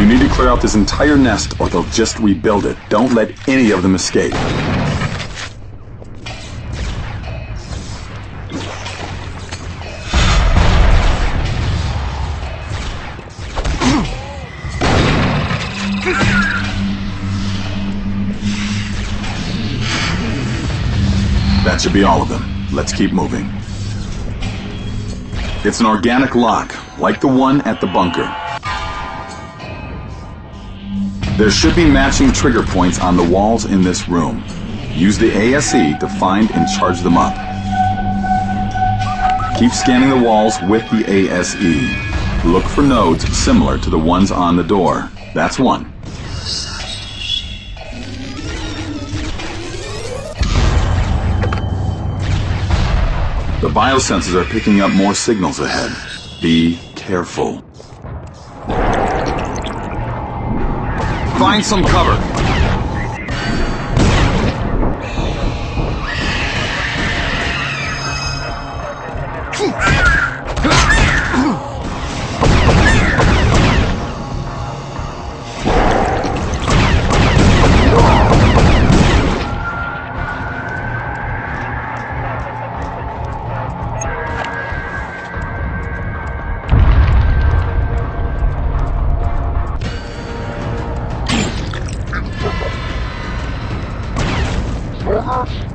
You need to clear out this entire nest or they'll just rebuild it. Don't let any of them escape. That should be all of them. Let's keep moving. It's an organic lock, like the one at the bunker. There should be matching trigger points on the walls in this room. Use the ASE to find and charge them up. Keep scanning the walls with the ASE. Look for nodes similar to the ones on the door. That's one. The biosensors are picking up more signals ahead. Be careful. Find some cover. Uh-huh.